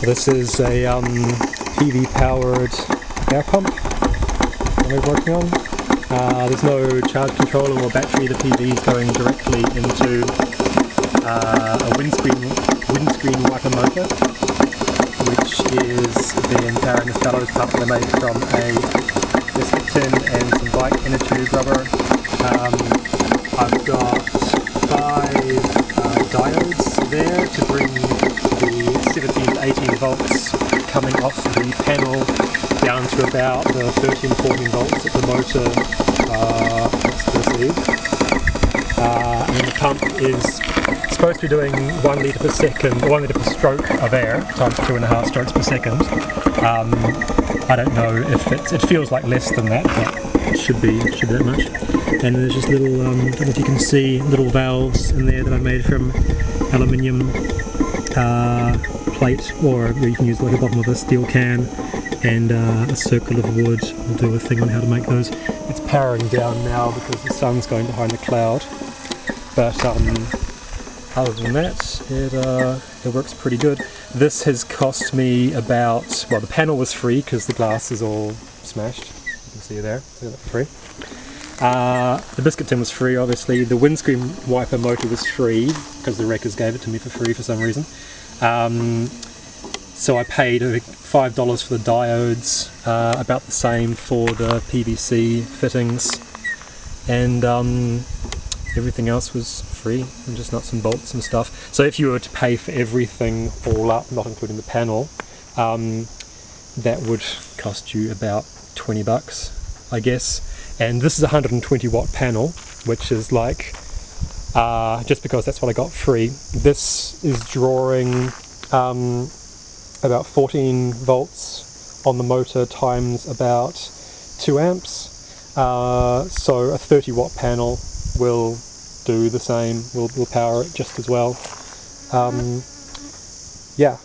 This is a um, PV powered air pump we're working on. Uh, there's no charge controller or battery, the PV is going directly into uh, a windscreen, windscreen wiper motor which is then powering this bellows pump I made from a biscuit tin and some bike inner tube rubber. Um, I've got five uh, diodes there to bring the 17 to 18 volts coming off the panel down to about the 13 14 volts at the motor uh. Uh, and the pump is supposed to be doing one litre per second, one litre per stroke of air, times two and a half strokes per second. Um, I don't know if it, it feels like less than that, but it should be, should be that much. And there's just little, um, I don't know if you can see, little valves in there that I made from aluminium uh, plate, or you can use like the bottom of a steel can, and uh, a circle of wood. We'll do a thing on how to make those. It's powering down now because the sun's going behind the cloud. But um, other than that, it, uh, it works pretty good. This has cost me about, well the panel was free because the glass is all smashed. You can see it there, so free. Uh, the biscuit tin was free obviously, the windscreen wiper motor was free because the wreckers gave it to me for free for some reason. Um, so I paid $5 for the diodes, uh, about the same for the PVC fittings, and um, everything else was free and just nuts and bolts and stuff. So if you were to pay for everything all up, not including the panel, um, that would cost you about 20 bucks, I guess. And this is a 120 watt panel, which is like, uh, just because that's what I got free, this is drawing um, about 14 volts on the motor times about 2 amps. Uh, so a 30 watt panel will do the same, will, will power it just as well. Um, yeah,